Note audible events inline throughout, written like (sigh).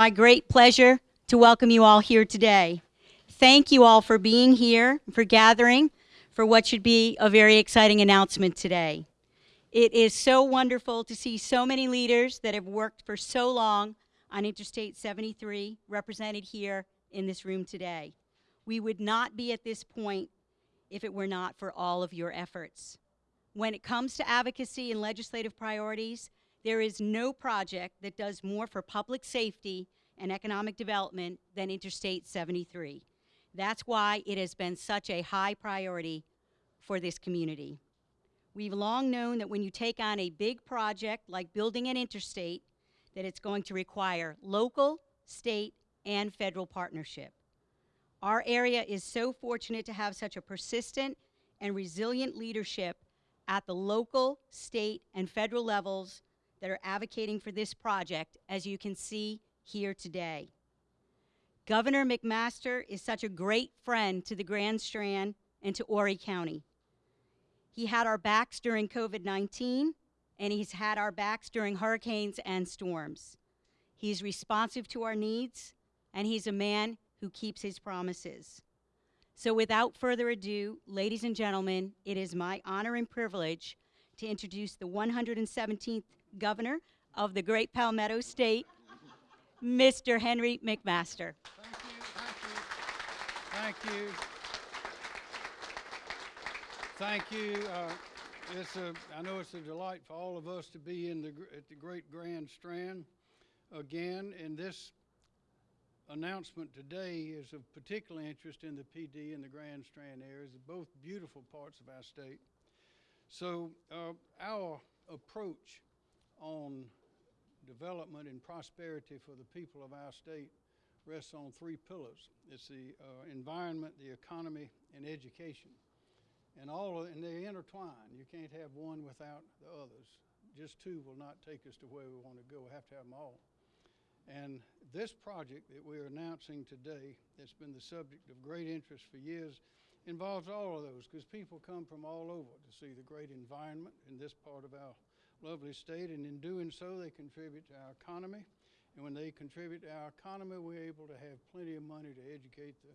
My great pleasure to welcome you all here today. Thank you all for being here, for gathering, for what should be a very exciting announcement today. It is so wonderful to see so many leaders that have worked for so long on Interstate 73 represented here in this room today. We would not be at this point if it were not for all of your efforts. When it comes to advocacy and legislative priorities, there is no project that does more for public safety and economic development than Interstate 73. That's why it has been such a high priority for this community. We've long known that when you take on a big project like building an interstate, that it's going to require local, state, and federal partnership. Our area is so fortunate to have such a persistent and resilient leadership at the local, state, and federal levels that are advocating for this project, as you can see here today. Governor McMaster is such a great friend to the Grand Strand and to Horry County. He had our backs during COVID-19, and he's had our backs during hurricanes and storms. He's responsive to our needs, and he's a man who keeps his promises. So without further ado, ladies and gentlemen, it is my honor and privilege to introduce the 117th governor of the great Palmetto State, Mr. Henry McMaster. Thank you, thank you. Thank you. Thank you. Uh, it's a, I know it's a delight for all of us to be in the, at the Great Grand Strand again. And this announcement today is of particular interest in the Pee Dee and the Grand Strand areas, both beautiful parts of our state. So uh, our approach on development and prosperity for the people of our state rests on three pillars. It's the uh, environment, the economy, and education and all of, and they intertwine. You can't have one without the others. Just two will not take us to where we want to go. We have to have them all. And this project that we're announcing today, that's been the subject of great interest for years, involves all of those because people come from all over to see the great environment in this part of our lovely state. And in doing so, they contribute to our economy. And when they contribute to our economy, we're able to have plenty of money to educate the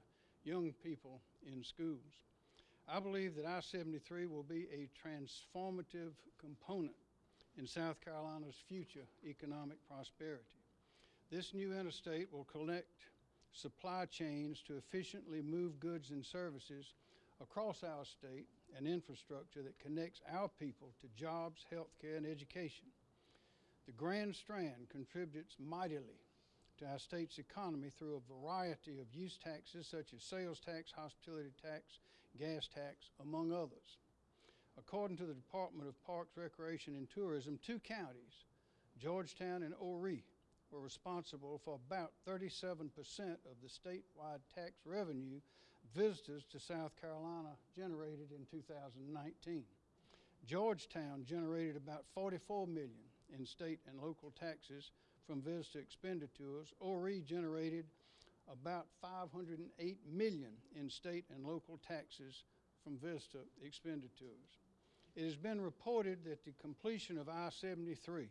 young people in schools. I believe that I-73 will be a transformative component in South Carolina's future economic prosperity. This new interstate will connect supply chains to efficiently move goods and services across our state and infrastructure that connects our people to jobs, health care, and education. The Grand Strand contributes mightily to our state's economy through a variety of use taxes such as sales tax, hospitality tax, gas tax, among others. According to the Department of Parks, Recreation, and Tourism, two counties, Georgetown and Horry, were responsible for about 37% of the statewide tax revenue visitors to South Carolina generated in 2019. Georgetown generated about 44 million in state and local taxes from visitor expenditures. Horry generated about 508 million in state and local taxes from visitor expenditures. It has been reported that the completion of I-73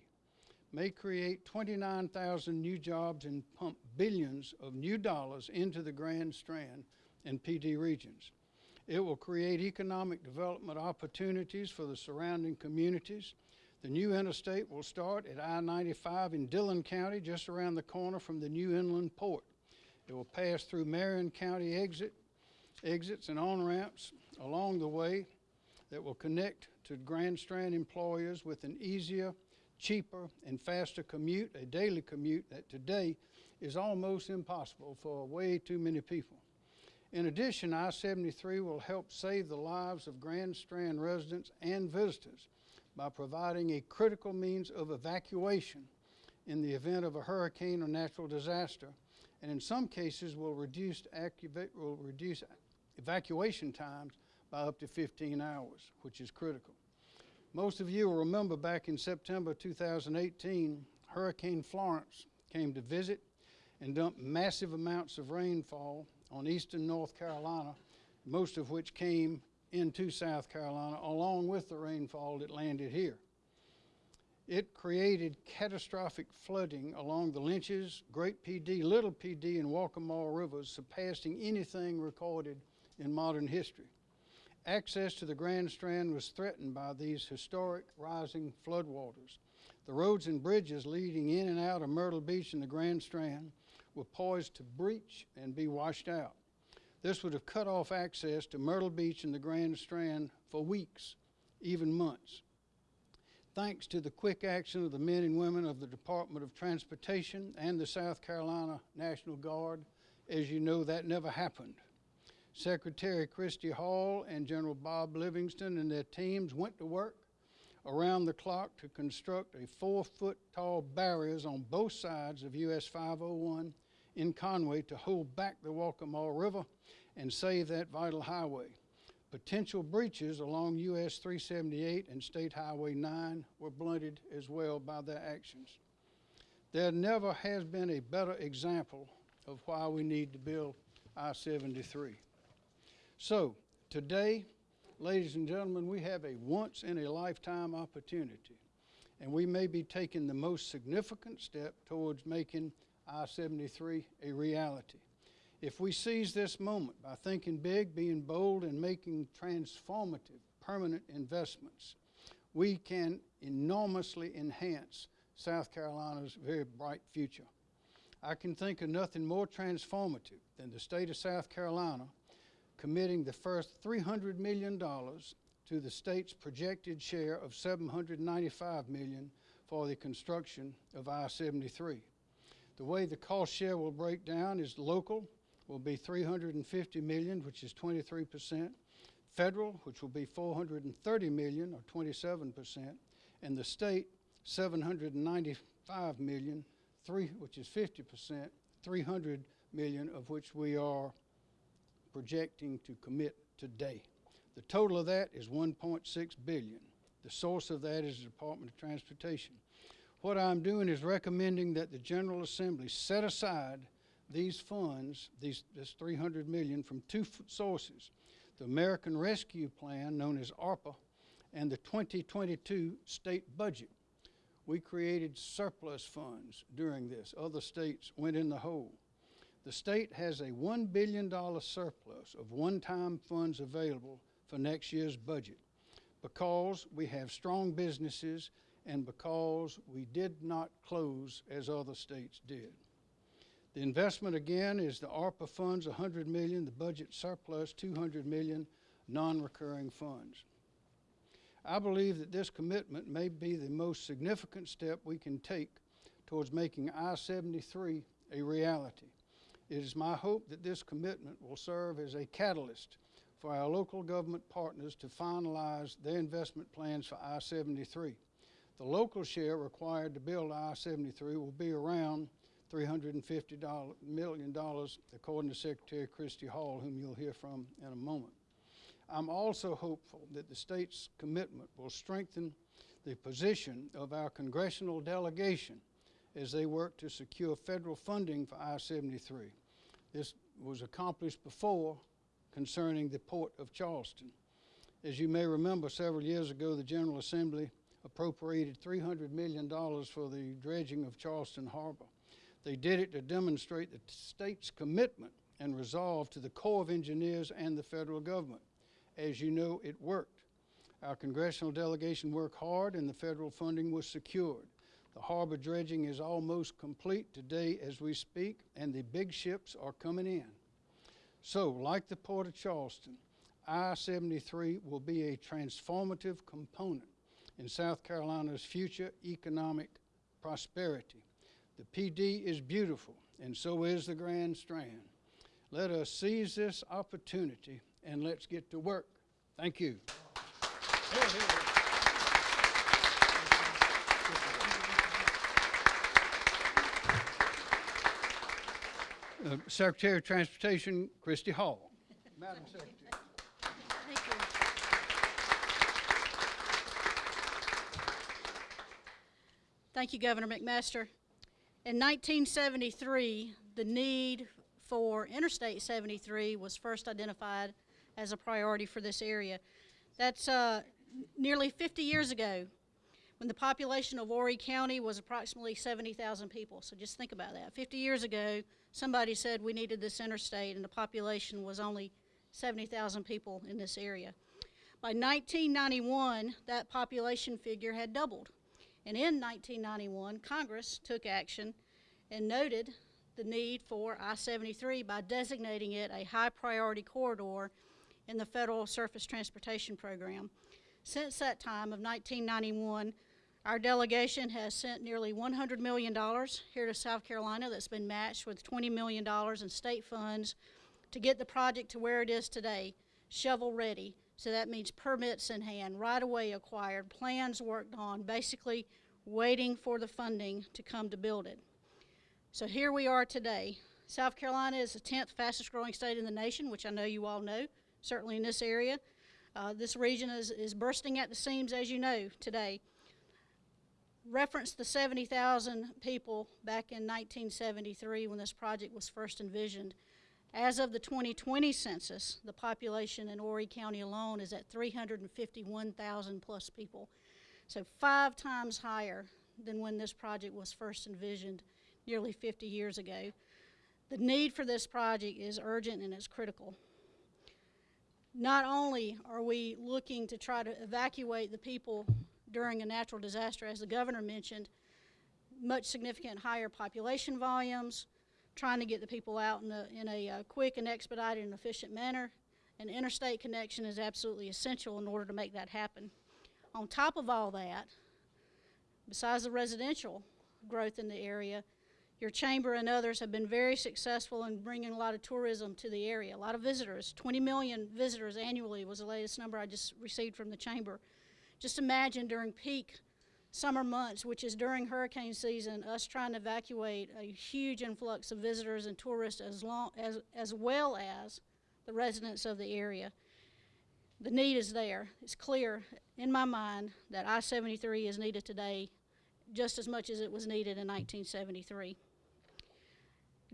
may create 29,000 new jobs and pump billions of new dollars into the Grand Strand and Pee Dee regions. It will create economic development opportunities for the surrounding communities. The new interstate will start at I-95 in Dillon County, just around the corner from the new inland port. It will pass through Marion County exit, exits and on-ramps along the way that will connect to Grand Strand employers with an easier, cheaper, and faster commute, a daily commute that today is almost impossible for way too many people. In addition, I-73 will help save the lives of Grand Strand residents and visitors by providing a critical means of evacuation in the event of a hurricane or natural disaster and in some cases will reduce, will reduce evacuation times by up to 15 hours, which is critical. Most of you will remember back in September 2018, Hurricane Florence came to visit and dumped massive amounts of rainfall on eastern North Carolina, most of which came into South Carolina along with the rainfall that landed here. It created catastrophic flooding along the Lynches, Great Pee Dee, Little Pee Dee, and Waccamaw rivers, surpassing anything recorded in modern history. Access to the Grand Strand was threatened by these historic rising floodwaters. The roads and bridges leading in and out of Myrtle Beach and the Grand Strand were poised to breach and be washed out. This would have cut off access to Myrtle Beach and the Grand Strand for weeks, even months. Thanks to the quick action of the men and women of the Department of Transportation and the South Carolina National Guard, as you know, that never happened. Secretary Christy Hall and General Bob Livingston and their teams went to work around the clock to construct a four foot tall barriers on both sides of US 501 in Conway to hold back the Waccamaw River and save that vital highway. Potential breaches along US 378 and State Highway 9 were blunted as well by their actions. There never has been a better example of why we need to build I 73. So, today, ladies and gentlemen, we have a once in a lifetime opportunity, and we may be taking the most significant step towards making I 73 a reality. If we seize this moment by thinking big, being bold, and making transformative, permanent investments, we can enormously enhance South Carolina's very bright future. I can think of nothing more transformative than the state of South Carolina committing the first $300 million to the state's projected share of 795 million for the construction of I-73. The way the cost share will break down is local will be 350 million, which is 23 percent. Federal, which will be 430 million, or 27 percent, and the state 795 million, three, which is 50 percent, 300 million of which we are projecting to commit today. The total of that is 1.6 billion. The source of that is the Department of Transportation. What I'm doing is recommending that the General Assembly set aside these funds, these, this 300 million from two sources. The American Rescue Plan, known as ARPA, and the 2022 state budget. We created surplus funds during this. Other states went in the hole. The state has a $1 billion surplus of one-time funds available for next year's budget because we have strong businesses and because we did not close as other states did. The investment again is the ARPA funds, 100 million, the budget surplus, 200 million, non-recurring funds. I believe that this commitment may be the most significant step we can take towards making I-73 a reality. It is my hope that this commitment will serve as a catalyst for our local government partners to finalize their investment plans for I-73. The local share required to build I-73 will be around $350 million, according to Secretary Christy Hall, whom you'll hear from in a moment. I'm also hopeful that the state's commitment will strengthen the position of our congressional delegation as they work to secure federal funding for I-73. This was accomplished before concerning the Port of Charleston. As you may remember, several years ago, the General Assembly appropriated $300 million for the dredging of Charleston Harbor. They did it to demonstrate the state's commitment and resolve to the Corps of Engineers and the federal government. As you know, it worked. Our congressional delegation worked hard and the federal funding was secured. The harbor dredging is almost complete today as we speak, and the big ships are coming in. So, like the Port of Charleston, I-73 will be a transformative component in South Carolina's future economic prosperity. The Pee Dee is beautiful, and so is the Grand Strand. Let us seize this opportunity and let's get to work. Thank you. Uh, Secretary of Transportation, Christy Hall. (laughs) Madam Secretary. Thank you. Thank you, Governor McMaster. In 1973, the need for Interstate 73 was first identified as a priority for this area. That's uh, nearly 50 years ago. when the population of Horry County was approximately 70,000 people. So just think about that. 50 years ago, somebody said we needed this interstate, and the population was only 70,000 people in this area. By 1991, that population figure had doubled. And in 1991, Congress took action and noted the need for I-73 by designating it a high priority corridor in the Federal Surface Transportation Program. Since that time of 1991, our delegation has sent nearly $100 million here to South Carolina that's been matched with $20 million in state funds to get the project to where it is today, shovel ready. So that means permits in hand, right away acquired, plans worked on, basically waiting for the funding to come to build it. So here we are today. South Carolina is the 10th fastest growing state in the nation, which I know you all know, certainly in this area. Uh, this region is, is bursting at the seams, as you know, today. Reference the 70,000 people back in 1973 when this project was first envisioned. As of the 2020 census, the population in Horry County alone is at 351,000 plus people. So five times higher than when this project was first envisioned nearly 50 years ago. The need for this project is urgent and it's critical. Not only are we looking to try to evacuate the people during a natural disaster, as the governor mentioned, much significant higher population volumes, trying to get the people out in a, in a uh, quick and expedited and efficient manner. An interstate connection is absolutely essential in order to make that happen. On top of all that, besides the residential growth in the area, your chamber and others have been very successful in bringing a lot of tourism to the area. A lot of visitors, 20 million visitors annually was the latest number I just received from the chamber. Just imagine during peak summer months, which is during hurricane season, us trying to evacuate a huge influx of visitors and tourists as, long, as, as well as the residents of the area. The need is there. It's clear in my mind that I-73 is needed today just as much as it was needed in 1973.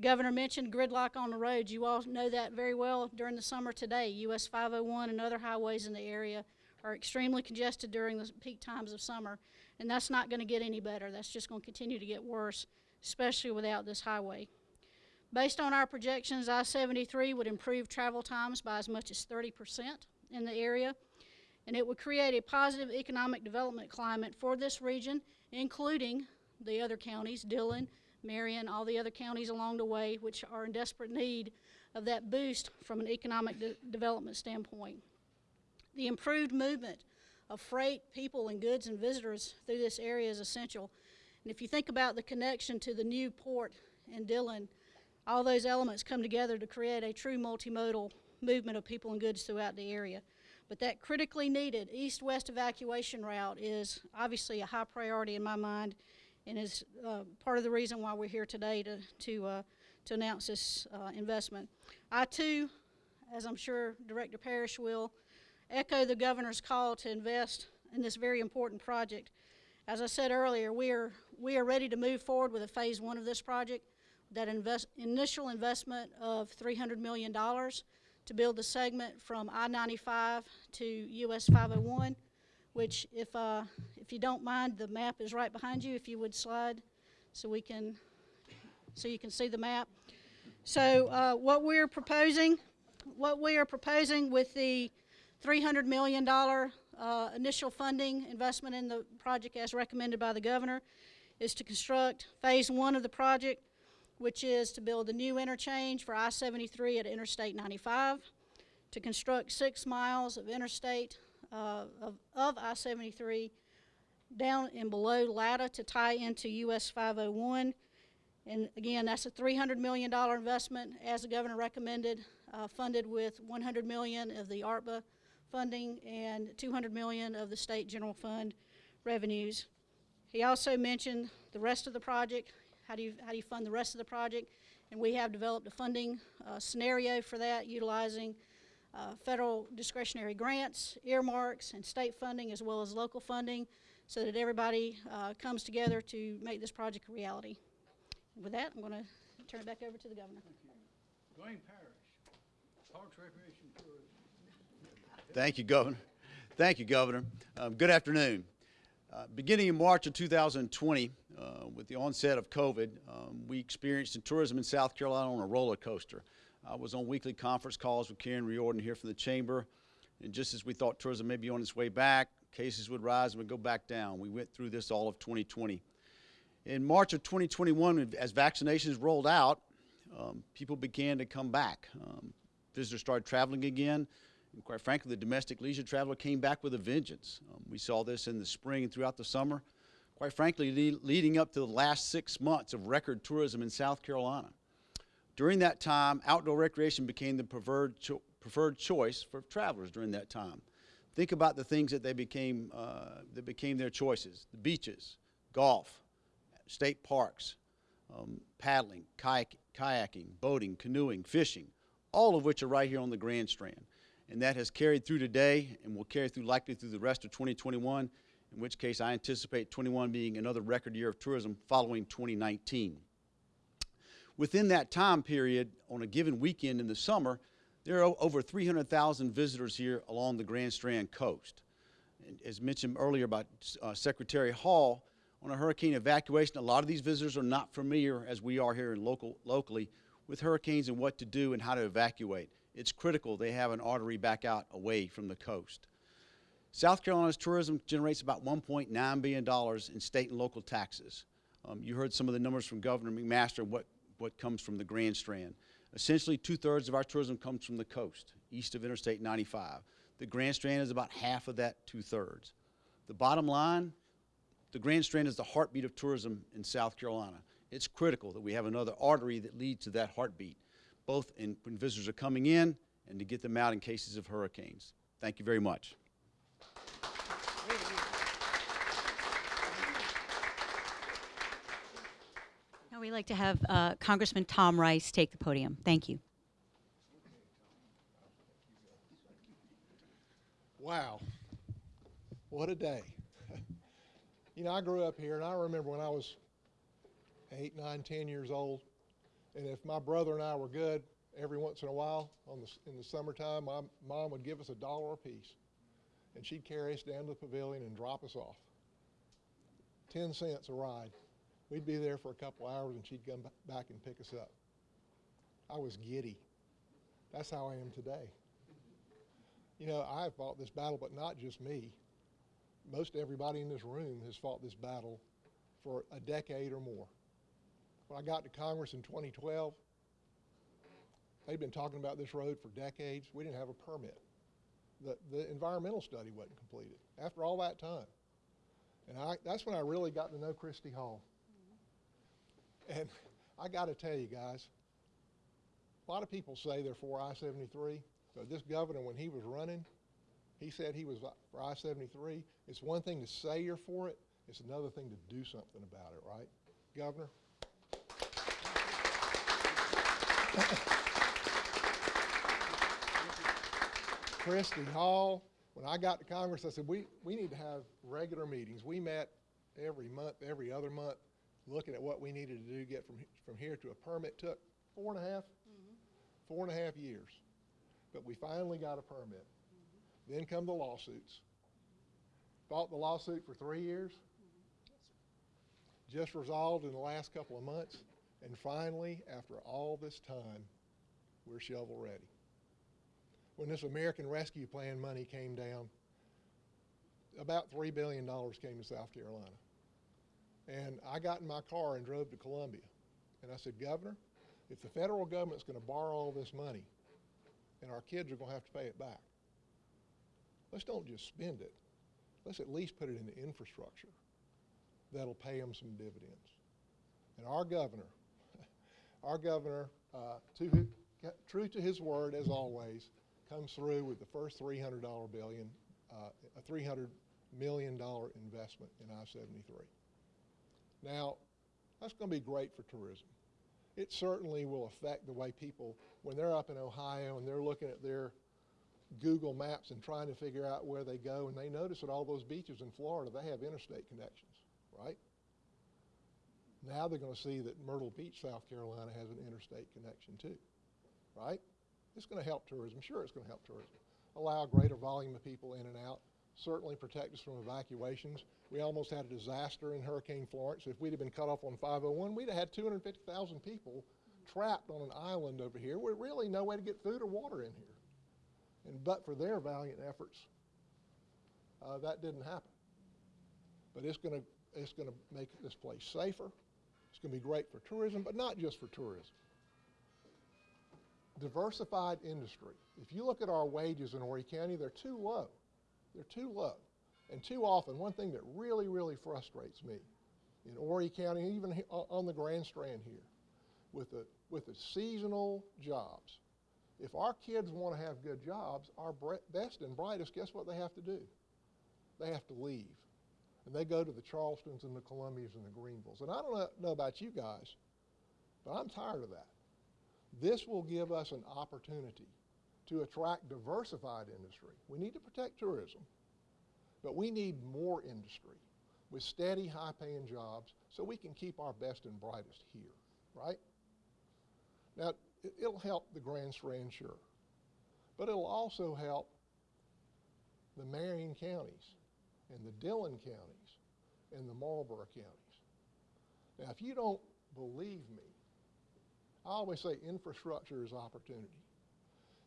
Governor mentioned gridlock on the roads. You all know that very well during the summer today. US 501 and other highways in the area are extremely congested during the peak times of summer, and that's not going to get any better. That's just going to continue to get worse, especially without this highway. Based on our projections, I-73 would improve travel times by as much as 30% in the area, and it would create a positive economic development climate for this region, including the other counties, Dillon, Marion, all the other counties along the way, which are in desperate need of that boost from an economic de development standpoint. The improved movement of freight, people, and goods and visitors through this area is essential. And if you think about the connection to the new port in Dillon, all those elements come together to create a true multimodal movement of people and goods throughout the area. But that critically needed east-west evacuation route is obviously a high priority in my mind and is uh, part of the reason why we're here today to, to, uh, to announce this uh, investment. I too, as I'm sure Director Parrish will, echo the governor's call to invest in this very important project. As I said earlier, we are, we are ready to move forward with a phase one of this project. That invest, initial investment of $300 million to build the segment from I-95 to US 501, which if, uh, if you don't mind, the map is right behind you, if you would slide so we can, so you can see the map. So uh, what we're proposing, what we are proposing with the $300 million uh, initial funding investment in the project as recommended by the governor is to construct phase one of the project, which is to build a new interchange for I-73 at Interstate 95, to construct six miles of interstate uh, of, of I-73 down and below Latta to tie into US 501. And again, that's a $300 million investment, as the governor recommended, uh, funded with 100 million of the ARPA funding and 200 million of the state general fund revenues. He also mentioned the rest of the project, how do you, how do you fund the rest of the project? And we have developed a funding uh, scenario for that utilizing uh, federal discretionary grants, earmarks, and state funding as well as local funding so that everybody uh, comes together to make this project a reality. With that, I'm going to turn it back over to the governor. Duane Parrish, Parks, Recreation. Thank you, Governor. Thank you, Governor. Um, good afternoon. Uh, beginning in March of 2020, uh, with the onset of COVID, um, we experienced in tourism in South Carolina on a roller coaster. I was on weekly conference calls with Karen Riordan here from the chamber, and just as we thought tourism may be on its way back, cases would rise and would go back down. We went through this all of 2020. In March of 2021, as vaccinations rolled out, um, people began to come back. Um, visitors started traveling again. And quite frankly, the domestic leisure traveler came back with a vengeance. Um, we saw this in the spring and throughout the summer. Quite frankly, le leading up to the last six months of record tourism in South Carolina. During that time, outdoor recreation became the preferred, cho preferred choice for travelers during that time. Think about the things that they became, uh, that became their choices. The beaches, golf, state parks, um, paddling, kayak kayaking, boating, canoeing, fishing, all of which are right here on the Grand Strand. And that has carried through today and will carry through likely through the rest of 2021, in which case I anticipate 21 being another record year of tourism following 2019. Within that time period, on a given weekend in the summer, there are over 300,000 visitors here along the Grand Strand coast. And as mentioned earlier by uh, Secretary Hall, on a hurricane evacuation, a lot of these visitors are not familiar, as we are here in local, locally, with hurricanes and what to do and how to evacuate. It's critical they have an artery back out away from the coast. South Carolina's tourism generates about $1.9 billion in state and local taxes. Um, you heard some of the numbers from Governor McMaster, what, what comes from the Grand Strand. Essentially, two-thirds of our tourism comes from the coast, east of Interstate 95. The Grand Strand is about half of that two-thirds. The bottom line, the Grand Strand is the heartbeat of tourism in South Carolina. It's critical that we have another artery that leads to that heartbeat, both in, when visitors are coming in and to get them out in cases of hurricanes. Thank you very much. Now we'd like to have uh, Congressman Tom Rice take the podium. Thank you. Wow. What a day. (laughs) you know, I grew up here, and I remember when I was eight, nine, ten years old, and if my brother and I were good, every once in a while on the, in the summertime, my mom would give us a dollar apiece, and she'd carry us down to the pavilion and drop us off. Ten cents a ride. We'd be there for a couple hours, and she'd come back and pick us up. I was giddy. That's how I am today. You know, I have fought this battle, but not just me. Most everybody in this room has fought this battle for a decade or more. When I got to Congress in 2012, they'd been talking about this road for decades. We didn't have a permit. The, the environmental study wasn't completed after all that time. And I, that's when I really got to know Christy Hall. And I got to tell you guys, a lot of people say they're for I-73. So this governor, when he was running, he said he was for I-73. It's one thing to say you're for it. It's another thing to do something about it, right? Governor? (laughs) Christy Hall, when I got to Congress, I said, we, we need to have regular meetings. We met every month, every other month, looking at what we needed to do, to get from, from here to a permit. Took four and a half, mm-hmm. four and a half years. But we finally got a permit. Mm-hmm. Then come the lawsuits. Fought the lawsuit for three years. Mm-hmm. Just resolved in the last couple of months. And finally, after all this time, we're shovel ready. When this American Rescue Plan money came down, about $3 billion came to South Carolina. And I got in my car and drove to Columbia. And I said, Governor, if the federal government's going to borrow all this money and our kids are going to have to pay it back, let's don't just spend it. Let's at least put it into infrastructure that'll pay them some dividends. And our governor, our governor, uh, to, true to his word as always, comes through with the first $300 billion, uh, a $300 million investment in I-73. Now, that's going to be great for tourism. It certainly will affect the way people, when they're up in Ohio and they're looking at their Google Maps and trying to figure out where they go, and they notice that all those beaches in Florida, they have interstate connections, right? Now they're going to see that Myrtle Beach, South Carolina has an interstate connection too, right? It's going to help tourism. Sure, it's going to help tourism. Allow a greater volume of people in and out, certainly protect us from evacuations. We almost had a disaster in Hurricane Florence. If we'd have been cut off on 501, we'd have had 250,000 people trapped on an island over here with really no way to get food or water in here. And but for their valiant efforts, uh, that didn't happen. But it's going to it's going to make this place safer. It's going to be great for tourism, but not just for tourism. Diversified industry. If you look at our wages in Horry County, they're too low. They're too low. And too often, one thing that really, really frustrates me in Horry County, even on the Grand Strand here, with the, with the seasonal jobs, if our kids want to have good jobs, our best and brightest, guess what they have to do? They have to leave. And they go to the Charlestons and the Columbias and the Greenvilles. And I don't know, about you guys, but I'm tired of that. This will give us an opportunity to attract diversified industry. We need to protect tourism, but we need more industry with steady, high-paying jobs so we can keep our best and brightest here, right? Now, it- it'll help the Grand Strand, sure, but it'll also help the Marion counties and the Dillon counties and the Marlboro counties. Now, if you don't believe me, I always say infrastructure is opportunity.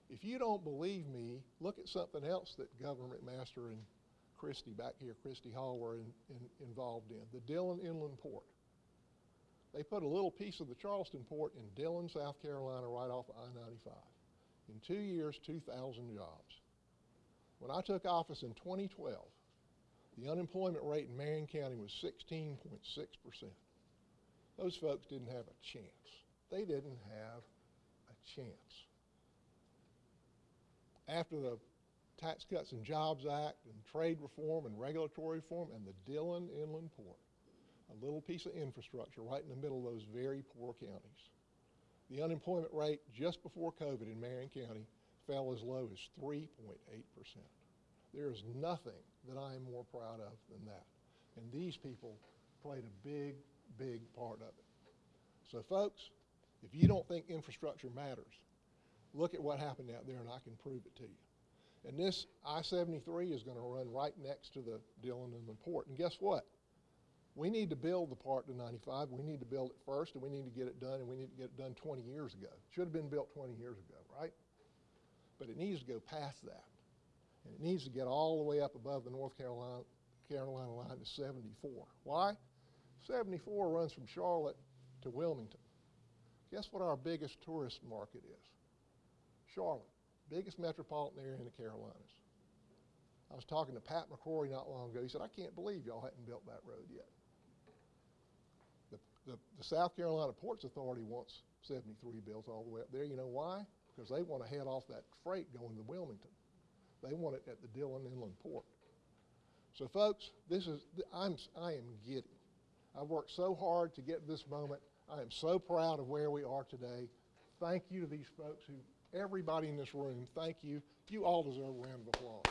If you don't believe me, look at something else that Governor McMaster and Christy back here, Christy Hall, were in, in, involved in the Dillon Inland Port. They put a little piece of the Charleston Port in Dillon, South Carolina, right off of I 95. In two years, 2,000 jobs. When I took office in 2012, the unemployment rate in Marion County was 16.6%. Those folks didn't have a chance. They didn't have a chance. After the Tax Cuts and Jobs Act and trade reform and regulatory reform and the Dillon Inland Port, a little piece of infrastructure right in the middle of those very poor counties. The unemployment rate just before COVID in Marion County fell as low as 3.8%. There is nothing that I am more proud of than that. And these people played a big, big part of it. So folks, if you don't think infrastructure matters, look at what happened out there and I can prove it to you. And this I-73 is going to run right next to the Dillon Inland Port. And guess what? We need to build the part to 95. We need to build it first, and we need to get it done, and we need to get it done 20 years ago. Should have been built 20 years ago, right? But it needs to go past that. And it needs to get all the way up above the North Carolina, Carolina line to 74. Why? 74 runs from Charlotte to Wilmington. Guess what our biggest tourist market is? Charlotte, biggest metropolitan area in the Carolinas. I was talking to Pat McCrory not long ago. He said, I can't believe y'all hadn't built that road yet. The, the, the South Carolina Ports Authority wants 73 built all the way up there. You know why? Because they want to head off that freight going to Wilmington. They want it at the Dillon Inland Port. So, folks, this is I'm I am giddy. I've worked so hard to get this moment. I am so proud of where we are today. Thank you to these folks who, everybody in this room. Thank you. You all deserve a round of applause.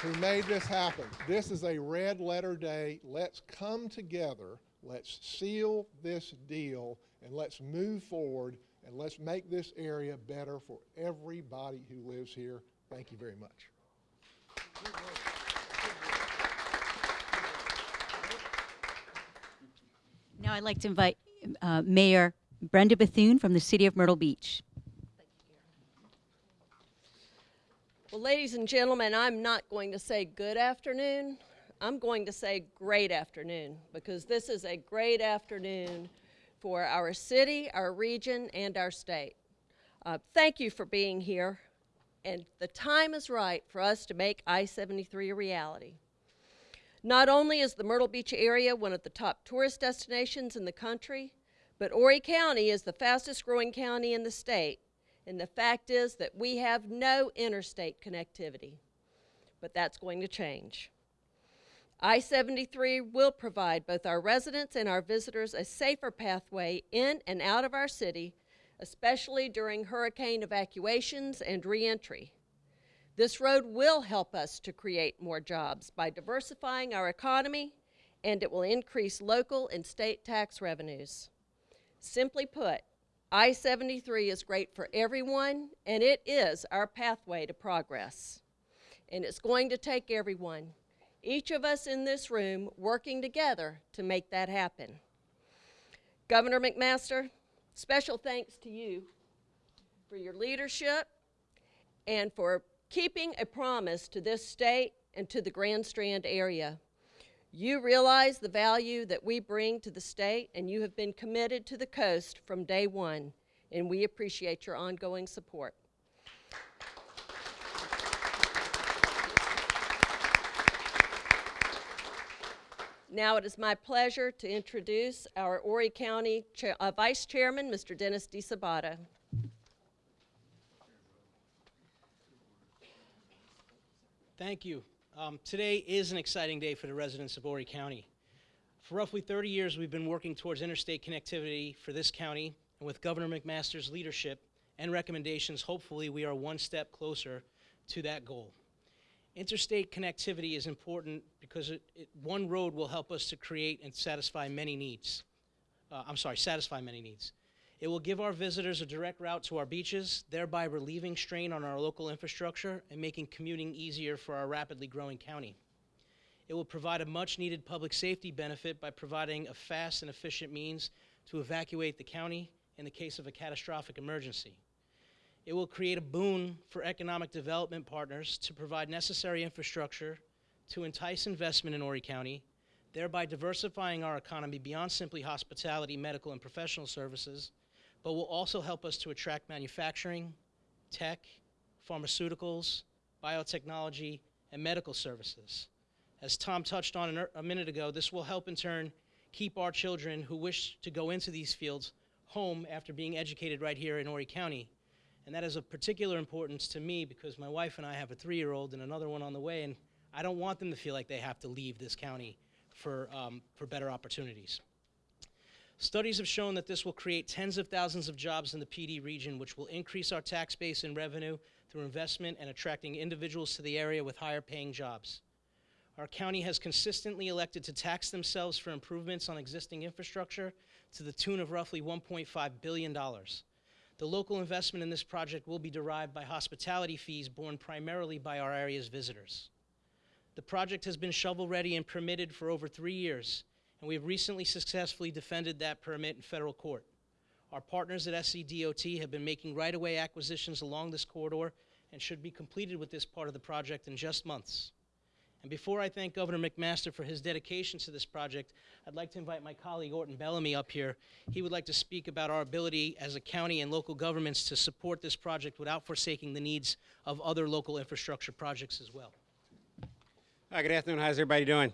who made this happen. This is a red letter day. Let's come together. Let's seal this deal and let's move forward and let's make this area better for everybody who lives here. Thank you very much. Now I'd like to invite uh, Mayor Brenda Bethune from the City of Myrtle Beach. Well, ladies and gentlemen, I'm not going to say good afternoon. I'm going to say great afternoon because this is a great afternoon for our city, our region, and our state. Uh, thank you for being here. And the time is right for us to make I 73 a reality. Not only is the Myrtle Beach area one of the top tourist destinations in the country, but Horry County is the fastest growing county in the state. And the fact is that we have no interstate connectivity. But that's going to change. I 73 will provide both our residents and our visitors a safer pathway in and out of our city, especially during hurricane evacuations and reentry. This road will help us to create more jobs by diversifying our economy, and it will increase local and state tax revenues. Simply put, I 73 is great for everyone, and it is our pathway to progress. And it's going to take everyone, each of us in this room, working together to make that happen. Governor McMaster, special thanks to you for your leadership and for keeping a promise to this state and to the Grand Strand area. You realize the value that we bring to the state, and you have been committed to the coast from day one, and we appreciate your ongoing support. Now it is my pleasure to introduce our Horry County uh, Vice Chairman, Mr. Dennis DiSabato. Thank you. Um, today is an exciting day for the residents of Horry County. For roughly 30 years, we've been working towards interstate connectivity for this county, and with Governor McMaster's leadership and recommendations, hopefully we are one step closer to that goal. Interstate connectivity is important because it, it, one road will help us to create and satisfy many needs. Uh, I'm sorry, satisfy many needs. It will give our visitors a direct route to our beaches, thereby relieving strain on our local infrastructure and making commuting easier for our rapidly growing county. It will provide a much needed public safety benefit by providing a fast and efficient means to evacuate the county in the case of a catastrophic emergency. It will create a boon for economic development partners to provide necessary infrastructure to entice investment in Horry County, thereby diversifying our economy beyond simply hospitality, medical, and professional services, but will also help us to attract manufacturing, tech, pharmaceuticals, biotechnology, and medical services. As Tom touched on er, a minute ago, this will help in turn keep our children who wish to go into these fields home after being educated right here in Horry County. And that is of particular importance to me because my wife and I have a three year old and another one on the way, and I don't want them to feel like they have to leave this county for, um, for better opportunities. Studies have shown that this will create tens of thousands of jobs in the Pee Dee region, which will increase our tax base and revenue through investment and attracting individuals to the area with higher paying jobs. Our county has consistently elected to tax themselves for improvements on existing infrastructure to the tune of roughly $1.5 billion. The local investment in this project will be derived by hospitality fees borne primarily by our area's visitors. The project has been shovel-ready and permitted for over three years, and we have recently successfully defended that permit in federal court. Our partners at SCDOT have been making right-of-way acquisitions along this corridor and should be completed with this part of the project in just months. And before I thank Governor McMaster for his dedication to this project, I'd like to invite my colleague Orton Bellamy up here. He would like to speak about our ability as a county and local governments to support this project without forsaking the needs of other local infrastructure projects as well. Hi, good afternoon. How's everybody doing?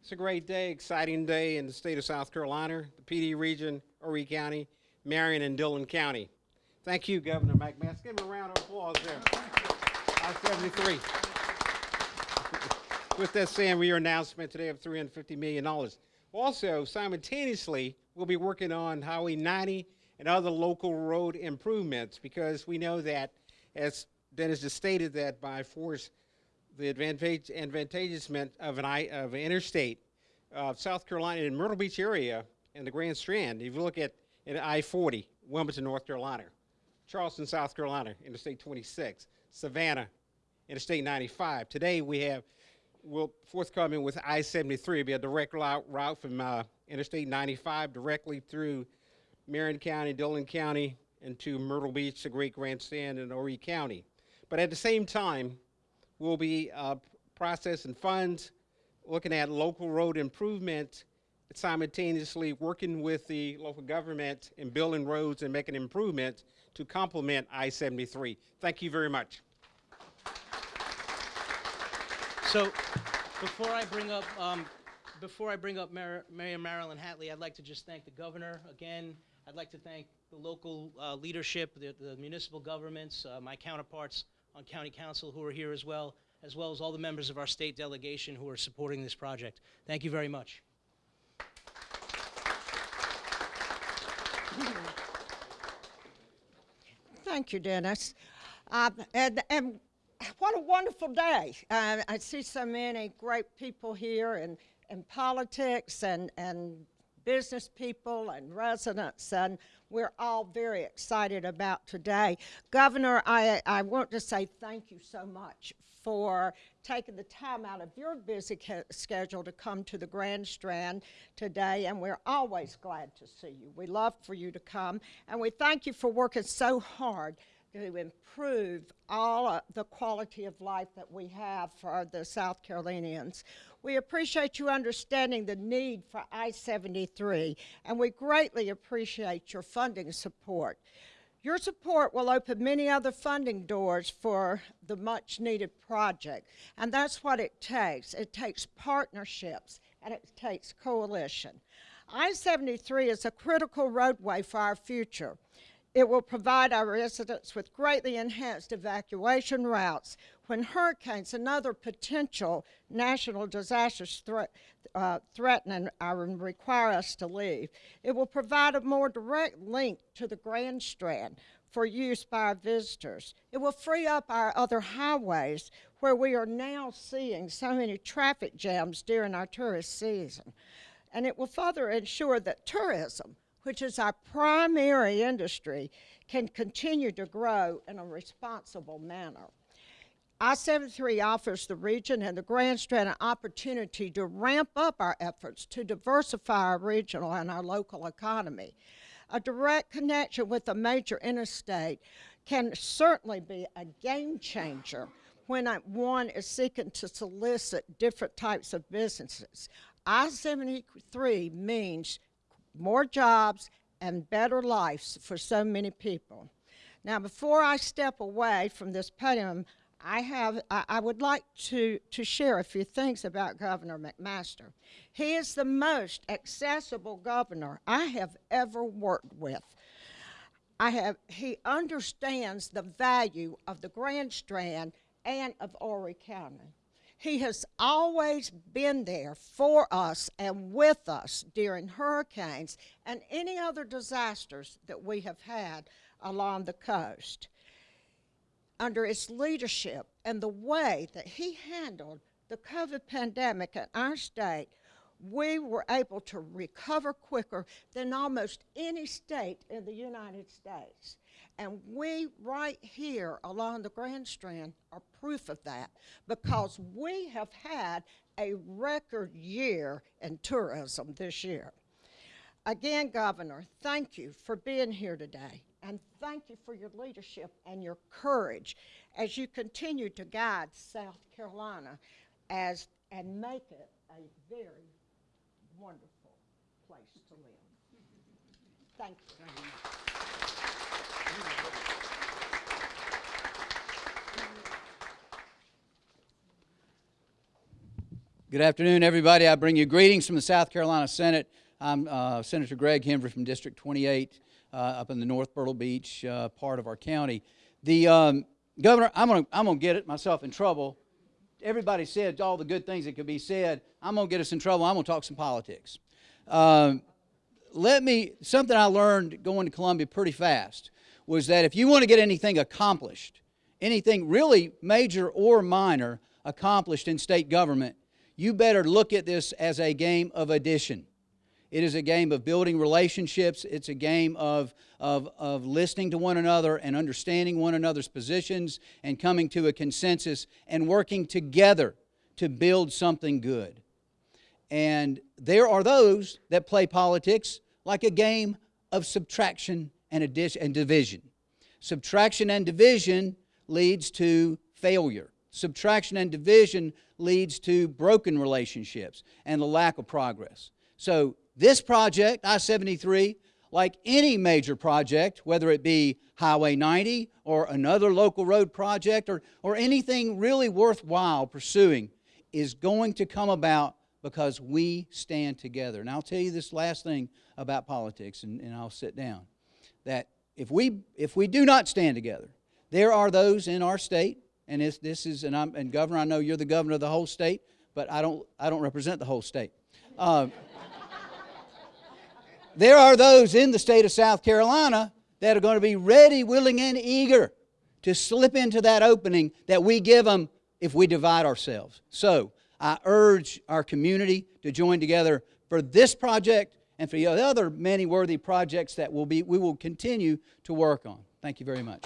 It's a great day, exciting day in the state of South Carolina, the Pee Dee region, Horry County, Marion, and Dillon County. Thank you, Governor McMaster. Give him a round of applause there. I-73. With that saying, we are announcement today of $350 million. Also, simultaneously, we'll be working on Highway 90 and other local road improvements because we know that, as Dennis just stated, that by force the advantage, advantageousment of an, of an interstate of South Carolina in Myrtle Beach area and the Grand Strand. If you look at, at I-40, Wilmington, North Carolina, Charleston, South Carolina, Interstate 26, Savannah, Interstate 95. Today we have, will forthcoming with I-73, It'll be a direct route, from uh, Interstate 95 directly through Marion County, Dillon County, into Myrtle Beach, the Great Grand Strand, and Horry County. But at the same time, we'll be uh, processing funds, looking at local road improvement, simultaneously working with the local government in building roads and making improvements to complement I-73. Thank you very much. So, before I bring up, um, before I bring up Mar- Mayor Marilyn Hatley, I'd like to just thank the governor again. I'd like to thank the local uh, leadership, the, the municipal governments, uh, my counterparts on county council who are here as well, as well as all the members of our state delegation who are supporting this project. Thank you very much. Thank you, Dennis. Uh, and, and what a wonderful day. Uh, I see so many great people here in, in politics and, and business people and residents, and we're all very excited about today. Governor, I, I want to say thank you so much for taking the time out of your busy schedule to come to the Grand Strand today, and we're always glad to see you. We love for you to come, and we thank you for working so hard to improve all the quality of life that we have for the South Carolinians. We appreciate you understanding the need for I-73, and we greatly appreciate your funding support. Your support will open many other funding doors for the much needed project, and that's what it takes. It takes partnerships and it takes coalition. I 73 is a critical roadway for our future. It will provide our residents with greatly enhanced evacuation routes when hurricanes and other potential national disasters threat, uh, threaten and require us to leave. It will provide a more direct link to the Grand Strand for use by our visitors. It will free up our other highways where we are now seeing so many traffic jams during our tourist season. And it will further ensure that tourism which is our primary industry, can continue to grow in a responsible manner. I-73 offers the region and the Grand Strand an opportunity to ramp up our efforts to diversify our regional and our local economy. A direct connection with a major interstate can certainly be a game changer when one is seeking to solicit different types of businesses. I-73 means more jobs, and better lives for so many people. Now, before I step away from this podium, I, have, I, I, would like to, to share a few things about Governor McMaster. He is the most accessible governor I have ever worked with. I have, he understands the value of the Grand Strand and of Horry County. He has always been there for us and with us during hurricanes and any other disasters that we have had along the coast. Under his leadership and the way that he handled the COVID pandemic in our state, we were able to recover quicker than almost any state in the United States. And we, right here along the Grand Strand, are proof of that because we have had a record year in tourism this year. Again, Governor, thank you for being here today. And thank you for your leadership and your courage as you continue to guide South Carolina as, and make it a very wonderful place to live. Thank you. Thank you. Good afternoon, everybody. I bring you greetings from the South Carolina Senate. I'm uh, Senator Greg Hembree from District 28 uh, up in the North Myrtle Beach uh, part of our county. The um, governor, I'm going to I'm gonna get it myself in trouble. Everybody said all the good things that could be said. I'm going to get us in trouble. I'm going to talk some politics. Um, let me, something I learned going to Columbia pretty fast was that if you want to get anything accomplished, anything really major or minor accomplished in state government, you better look at this as a game of addition. It is a game of building relationships. It's a game of, of, of listening to one another and understanding one another's positions and coming to a consensus and working together to build something good. And there are those that play politics like a game of subtraction and, addition, and division. Subtraction and division leads to failure. Subtraction and division leads to broken relationships and the lack of progress. So, this project, I 73, like any major project, whether it be Highway 90 or another local road project or, or anything really worthwhile pursuing, is going to come about because we stand together. And I'll tell you this last thing about politics, and, and I'll sit down. That if we, if we do not stand together, there are those in our state, and this, this is, and, I'm, and Governor, I know you're the governor of the whole state, but I don't, I don't represent the whole state. Uh, there are those in the state of South Carolina that are going to be ready, willing, and eager to slip into that opening that we give them if we divide ourselves. So I urge our community to join together for this project and for the other many worthy projects that will be, we will continue to work on. Thank you very much.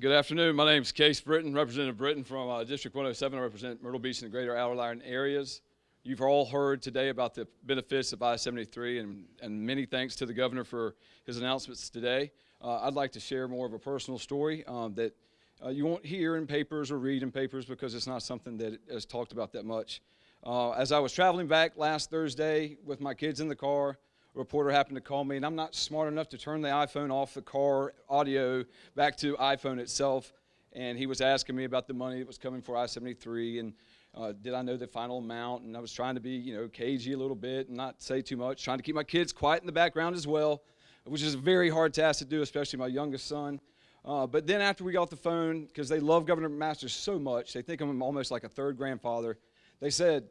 Good afternoon. My name is Case Brittain, Representative Brittain from uh, District 107. I represent Myrtle Beach and the greater Outer Lyron areas. You've all heard today about the benefits of I-73, and, and many thanks to the governor for his announcements today. Uh, I'd like to share more of a personal story um, that uh, you won't hear in papers or read in papers because it's not something that is talked about that much. Uh, as I was traveling back last Thursday with my kids in the car, reporter happened to call me, and I'm not smart enough to turn the iPhone off the car audio back to iPhone itself. And he was asking me about the money that was coming for I-73, and uh, did I know the final amount? And I was trying to be, you know, cagey a little bit and not say too much, trying to keep my kids quiet in the background as well, which is a very hard task to do, especially my youngest son. Uh, but then after we got off the phone, because they love Governor McMaster so much, they think I'm almost like a third grandfather. They said,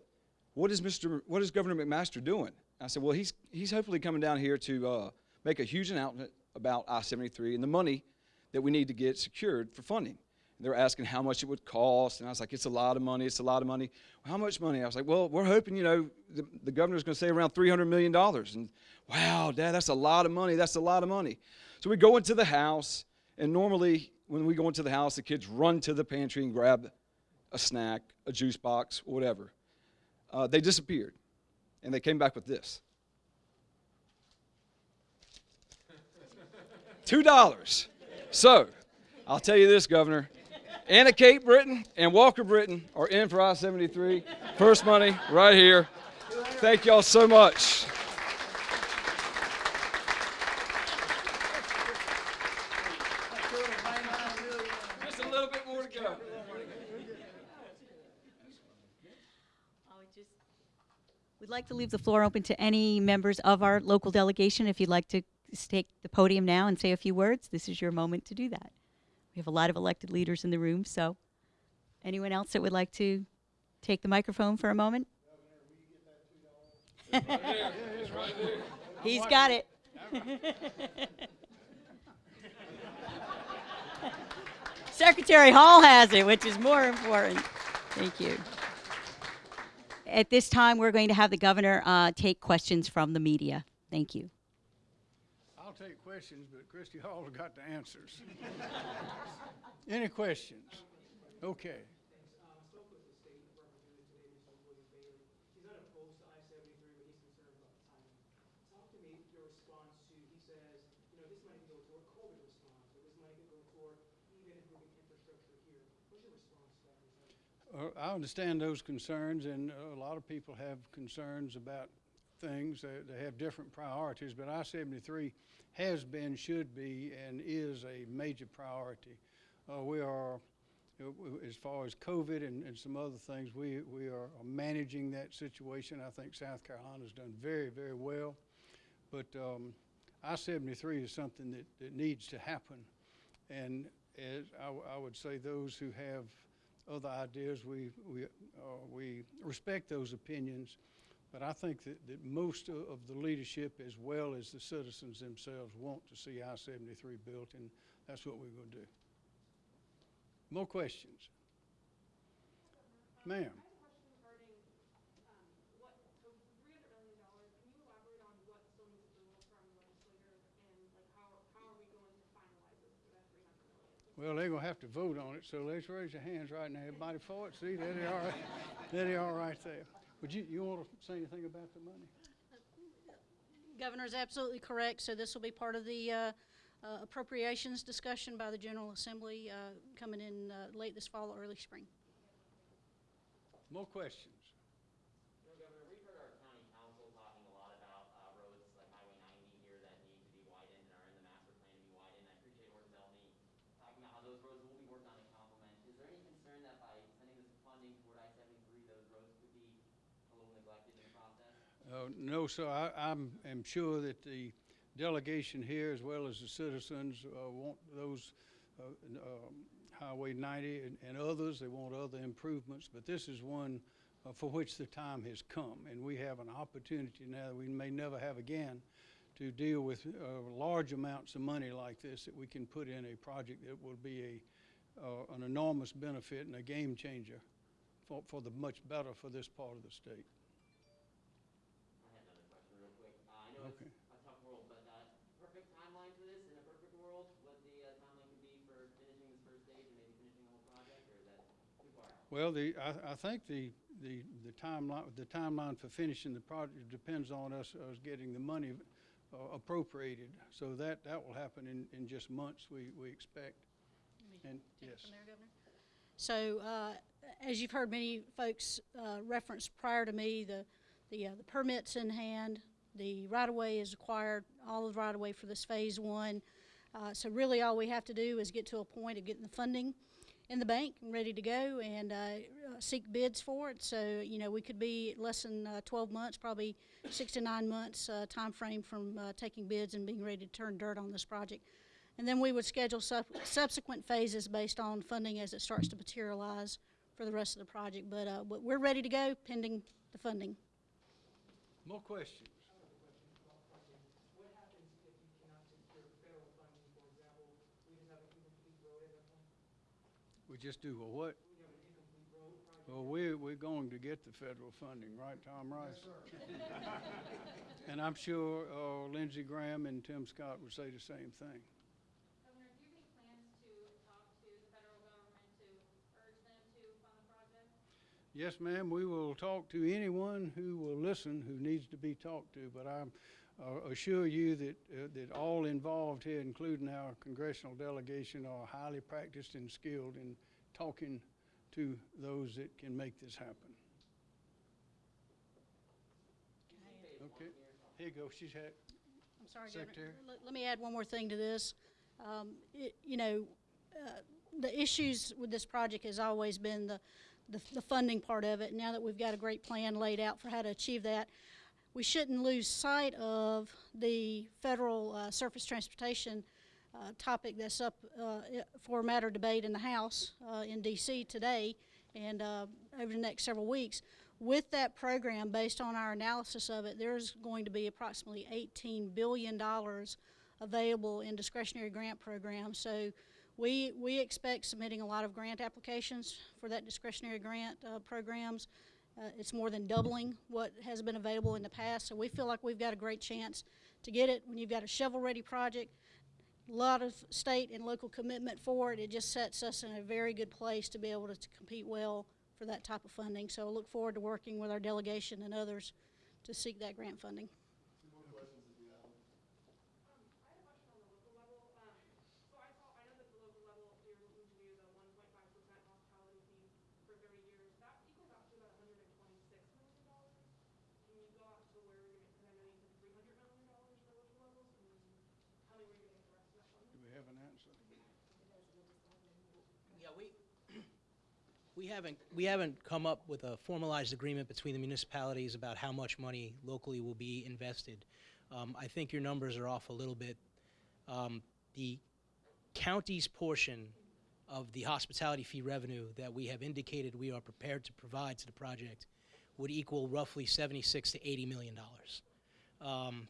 "What is Mr. What is Governor McMaster doing?" I said, "Well, he's he's hopefully coming down here to uh, make a huge announcement about I-73 and the money that we need to get secured for funding." They were asking how much it would cost, and I was like, "It's a lot of money. It's a lot of money." Well, how much money? I was like, "Well, we're hoping, you know, the, the governor's going to say around 300 million dollars." And wow, Dad, that's a lot of money. That's a lot of money. So we go into the house. And normally, when we go into the house, the kids run to the pantry and grab a snack, a juice box, whatever. Uh, they disappeared, and they came back with this (laughs) two dollars. So, I'll tell you this, Governor. Anna Kate Brittain and Walker Brittain are in for I-73. First money right here. Thank y'all so much. Just a little bit more to go. We'd like to leave the floor open to any members of our local delegation. If you'd like to take the podium now and say a few words, this is your moment to do that. We have a lot of elected leaders in the room, so anyone else that would like to take the microphone for a moment? (laughs) He's got it. (laughs) Secretary Hall has it, which is more important. Thank you. At this time, we're going to have the governor uh, take questions from the media. Thank you. I'll take questions, but Christy Hall's got the answers. (laughs) Any questions? Okay. I understand those concerns, and uh, a lot of people have concerns about things. They, they have different priorities, but I-73 has been, should be, and is a major priority. Uh, we are, uh, as far as COVID and, and some other things, we, we are managing that situation. I think South Carolina has done very, very well. But um, I-73 is something that, that needs to happen. And as I, I would say, those who have other ideas, we, we, uh, we respect those opinions. But I think that, that most of the leadership, as well as the citizens themselves, want to see I-73 built, and that's what we're going to do. More questions? Ma'am? Well, they're gonna have to vote on it, so let's raise your hands right now. Everybody for it? See, there they are, (laughs) there they are right there. Would you, you wanna say anything about the money? Governor is absolutely correct, so this will be part of the uh, uh, appropriations discussion by the General Assembly uh, coming in uh, late this fall or early spring. More questions? Governor, we've heard our county council talking a lot about uh, roads like Highway 90 here that need to be widened and are in the master plan to be widened. I appreciate Orton Bellamy talking about how those roads will be worked on in complement. Is there any concern that by sending this funding toward I-73, those roads could be a little neglected in the process? Uh, no, sir, I, I'm, am sure that the delegation here, as well as the citizens, uh, want those, uh, um, Highway ninety and, and others, they want other improvements, but this is one uh, for which the time has come, and we have an opportunity now that we may never have again to deal with, uh, large amounts of money like this that we can put in a project that will be uh, an enormous benefit and a game changer for, for the much better for this part of the state. I have another question real quick. Uh, I know Okay. it's a tough world, but uh, perfect timeline for this, in a perfect world, what the uh, timeline could be for finishing this first stage and maybe finishing the whole project, or is that too far out? Well, the, I, I think the, the, the timeline, the timeline for finishing the project depends on us, us getting the money uh, appropriated. So that, that will happen in, in just months, we, we expect. And, yes. there, So, uh, as you've heard many folks uh, reference prior to me, the, the, uh, the permit's in hand, the right-of-way is acquired, all of the right-of-way for this phase one. Uh, So really, all we have to do is get to a point of getting the funding in the bank and ready to go and uh, seek bids for it. So, you know, we could be less than uh, 12 months, probably six to nine months uh, timeframe from uh, taking bids and being ready to turn dirt on this project. And then we would schedule sub- subsequent phases based on funding as it starts to materialize for the rest of the project. But, uh, but we're ready to go pending the funding. More questions? What happens if you cannot secure federal funding, for example, we just have an incomplete road at that point? We just do a what? We have an incomplete road project? Well, we're, we're going to get the federal funding, right, Tom Rice? (laughs) And I'm sure uh, Lindsey Graham and Tim Scott would say the same thing. Governor, do you have any plans to talk to the federal government to urge them to fund the project? Yes, ma'am, we will talk to anyone who will listen who needs to be talked to, but I uh, assure you that, uh, that all involved here, including our congressional delegation, are highly practiced and skilled in talking to those that can make this happen. Okay, here you go, she's had, I'm sorry, Secretary. Let, let me add one more thing to this. Um, it, you know, uh, the issues with this project has always been the, the, the funding part of it. Now that we've got a great plan laid out for how to achieve that, we shouldn't lose sight of the federal uh, surface transportation uh, topic that's up uh, for matter debate in the House uh, in D.C. today and uh, over the next several weeks. With that program, based on our analysis of it, there's going to be approximately $18 billion available in discretionary grant programs. So we, we expect submitting a lot of grant applications for that discretionary grant uh, programs. Uh, it's more than doubling what has been available in the past, so we feel like we've got a great chance to get it. When you've got a shovel-ready project, lot of state and local commitment for it, it just sets us in a very good place to be able to, to compete well for that type of funding. So I look forward to working with our delegation and others to seek that grant funding. I had a question on the local level. Um, so I saw, I know that the local level, you're looking to do the one point five percent hospitality fee for thirty years. That equals out to about hundred and twenty-six million dollars. Can you go out to where you're gonna, because I know you said three hundred million dollars for local levels, and how many were you gonna get the rest of that funding? do we have an answer? Yeah, we, we haven't, we haven't come up with a formalized agreement between the municipalities about how much money locally will be invested. Um, I think your numbers are off a little bit. Um, the county's portion of the hospitality fee revenue that we have indicated we are prepared to provide to the project would equal roughly 76 to 80 million dollars. Um,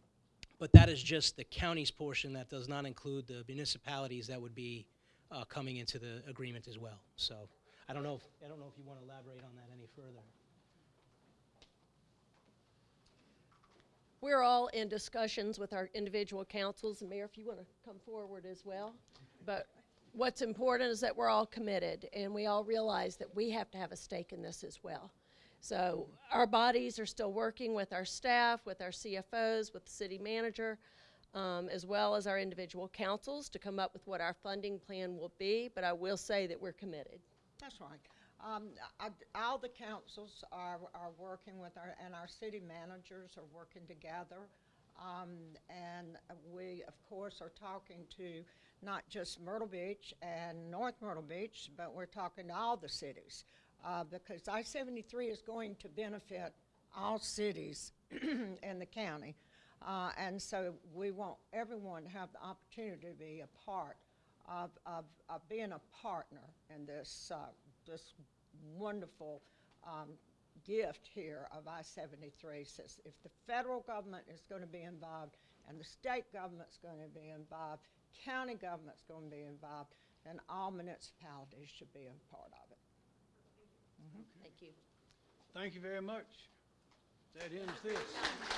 but that is just the county's portion. That does not include the municipalities that would be uh, coming into the agreement as well. So I don't know if, I don't know if you want to elaborate on that any further. We're all in discussions with our individual councils, Mayor, if you want to come forward as well. But what's important is that we're all committed, and we all realize that we have to have a stake in this as well. So our bodies are still working with our staff, with our CFOs, with the city manager, um, as well as our individual councils to come up with what our funding plan will be, but I will say that we're committed. That's right. Um, I- all the councils are, are working with our, and our city managers are working together. Um, and we, of course, are talking to not just Myrtle Beach and North Myrtle Beach, but we're talking to all the cities. Uh, because I-73 is going to benefit all cities (clears throat) in the county. Uh, and so we want everyone to have the opportunity to be a part of, of, of being a partner in this, uh, this wonderful um, gift here of I-73. Says if the federal government is going to be involved and the state government's going to be involved, county government's going to be involved, and all municipalities should be a part of it. Thank you. Thank you very much. That ends this.